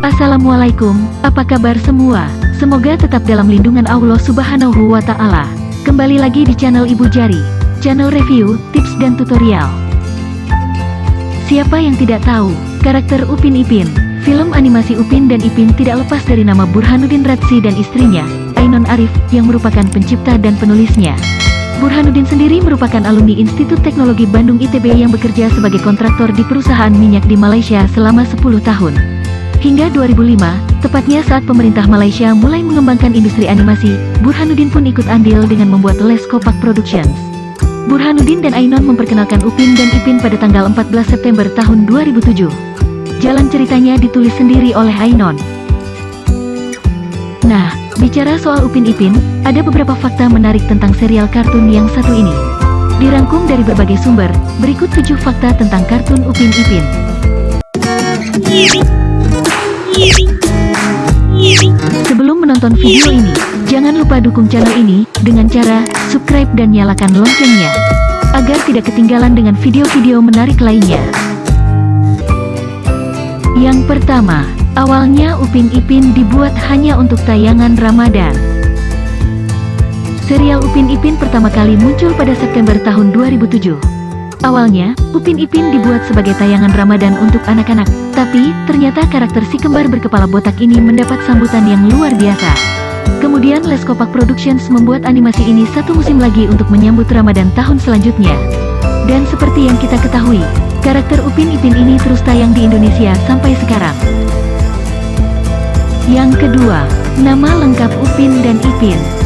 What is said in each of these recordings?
Assalamualaikum, apa kabar semua? Semoga tetap dalam lindungan Allah Subhanahu wa Ta'ala. Kembali lagi di channel Ibu Jari, channel review, tips, dan tutorial. Siapa yang tidak tahu, karakter Upin Ipin, film animasi Upin dan Ipin tidak lepas dari nama Burhanuddin Ratsi dan istrinya, Ainon Arif, yang merupakan pencipta dan penulisnya. Burhanuddin sendiri merupakan alumni Institut Teknologi Bandung ITB yang bekerja sebagai kontraktor di perusahaan minyak di Malaysia selama 10 tahun. Hingga 2005, tepatnya saat pemerintah Malaysia mulai mengembangkan industri animasi, Burhanuddin pun ikut andil dengan membuat Les Kopak Productions. Burhanuddin dan Ainon memperkenalkan Upin dan Ipin pada tanggal 14 September tahun 2007. Jalan ceritanya ditulis sendiri oleh Ainon. Nah, Bicara soal Upin Ipin, ada beberapa fakta menarik tentang serial kartun yang satu ini. Dirangkum dari berbagai sumber, berikut tujuh fakta tentang kartun Upin Ipin. Sebelum menonton video ini, jangan lupa dukung channel ini dengan cara subscribe dan nyalakan loncengnya, agar tidak ketinggalan dengan video-video menarik lainnya. Yang pertama, Awalnya Upin Ipin dibuat hanya untuk tayangan Ramadan. Serial Upin Ipin pertama kali muncul pada September tahun 2007. Awalnya, Upin Ipin dibuat sebagai tayangan Ramadan untuk anak-anak, tapi ternyata karakter si kembar berkepala botak ini mendapat sambutan yang luar biasa. Kemudian Les Kopak Productions membuat animasi ini satu musim lagi untuk menyambut Ramadan tahun selanjutnya. Dan seperti yang kita ketahui, karakter Upin Ipin ini terus tayang di Indonesia sampai sekarang. Yang kedua, nama lengkap Upin dan Ipin.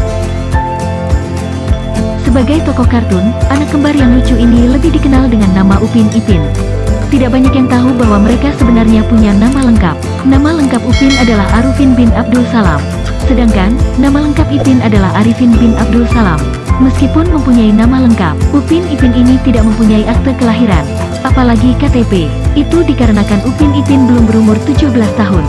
Sebagai tokoh kartun, anak kembar yang lucu ini lebih dikenal dengan nama Upin Ipin. Tidak banyak yang tahu bahwa mereka sebenarnya punya nama lengkap. Nama lengkap Upin adalah Arufin bin Abdul Salam. Sedangkan, nama lengkap Ipin adalah Arifin bin Abdul Salam. Meskipun mempunyai nama lengkap, Upin Ipin ini tidak mempunyai akte kelahiran, apalagi KTP. Itu dikarenakan Upin Ipin belum berumur 17 tahun.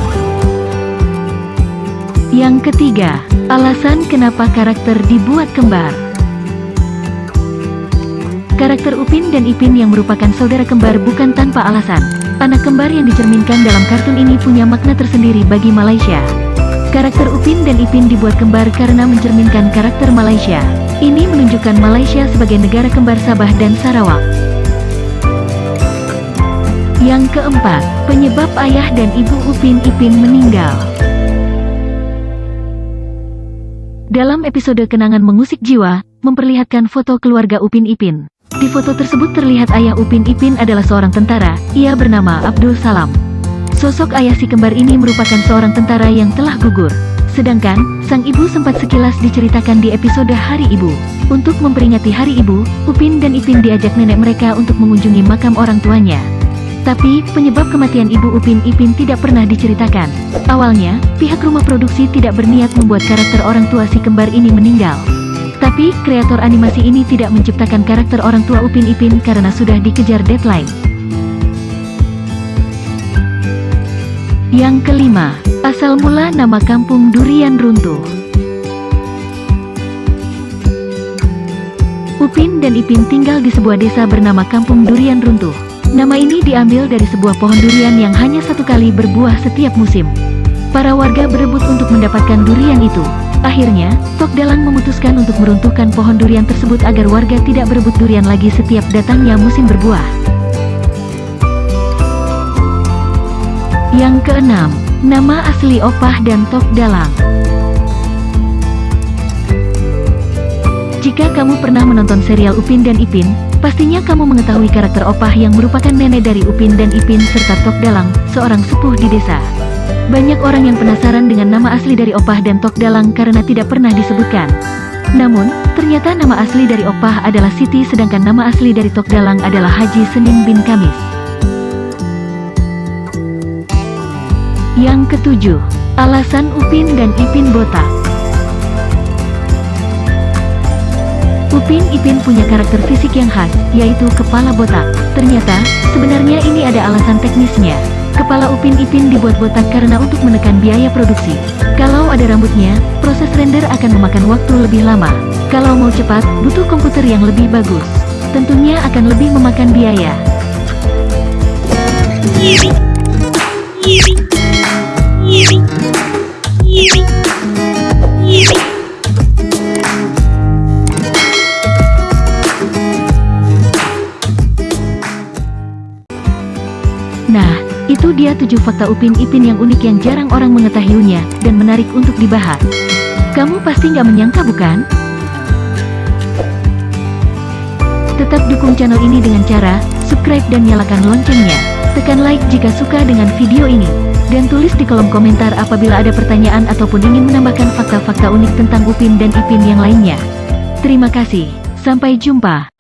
Yang ketiga, alasan kenapa karakter dibuat kembar. Karakter Upin dan Ipin yang merupakan saudara kembar bukan tanpa alasan. Anak kembar yang dicerminkan dalam kartun ini punya makna tersendiri bagi Malaysia. Karakter Upin dan Ipin dibuat kembar karena mencerminkan karakter Malaysia. Ini menunjukkan Malaysia sebagai negara kembar Sabah dan Sarawak. Yang keempat, penyebab ayah dan ibu Upin Ipin meninggal. Dalam episode Kenangan Mengusik Jiwa, memperlihatkan foto keluarga Upin Ipin. Di foto tersebut terlihat ayah Upin Ipin adalah seorang tentara, ia bernama Abdul Salam. Sosok ayah si kembar ini merupakan seorang tentara yang telah gugur. Sedangkan, sang ibu sempat sekilas diceritakan di episode Hari Ibu. Untuk memperingati Hari Ibu, Upin dan Ipin diajak nenek mereka untuk mengunjungi makam orang tuanya. Tapi, penyebab kematian Ibu Upin Ipin tidak pernah diceritakan. Awalnya, pihak rumah produksi tidak berniat membuat karakter orang tua si kembar ini meninggal. Tapi, kreator animasi ini tidak menciptakan karakter orang tua Upin Ipin karena sudah dikejar deadline. Yang kelima, asal mula nama kampung Durian Runtuh. Upin dan Ipin tinggal di sebuah desa bernama Kampung Durian Runtuh. Nama ini diambil dari sebuah pohon durian yang hanya satu kali berbuah setiap musim. Para warga berebut untuk mendapatkan durian itu. Akhirnya, Tok Dalang memutuskan untuk meruntuhkan pohon durian tersebut agar warga tidak berebut durian lagi setiap datangnya musim berbuah. Yang keenam, nama asli Opah dan Tok Dalang. Jika kamu pernah menonton serial Upin dan Ipin, pastinya kamu mengetahui karakter Opah yang merupakan nenek dari Upin dan Ipin serta Tok Dalang, seorang sepuh di desa. Banyak orang yang penasaran dengan nama asli dari Opah dan Tok Dalang karena tidak pernah disebutkan. Namun, ternyata nama asli dari Opah adalah Siti sedangkan nama asli dari Tok Dalang adalah Haji Senin bin Kamis. Yang ketujuh, alasan Upin dan Ipin botak. Upin Ipin punya karakter fisik yang khas, yaitu kepala botak. Ternyata, sebenarnya ini ada alasan teknisnya. Kepala Upin Ipin dibuat botak karena untuk menekan biaya produksi. Kalau ada rambutnya, proses render akan memakan waktu lebih lama. Kalau mau cepat, butuh komputer yang lebih bagus. Tentunya akan lebih memakan biaya. Itu dia tujuh fakta Upin Ipin yang unik yang jarang orang mengetahuinya, dan menarik untuk dibahas. Kamu pasti nggak menyangka bukan? Tetap dukung channel ini dengan cara, subscribe dan nyalakan loncengnya. Tekan like jika suka dengan video ini. Dan tulis di kolom komentar apabila ada pertanyaan ataupun ingin menambahkan fakta-fakta unik tentang Upin dan Ipin yang lainnya. Terima kasih, sampai jumpa.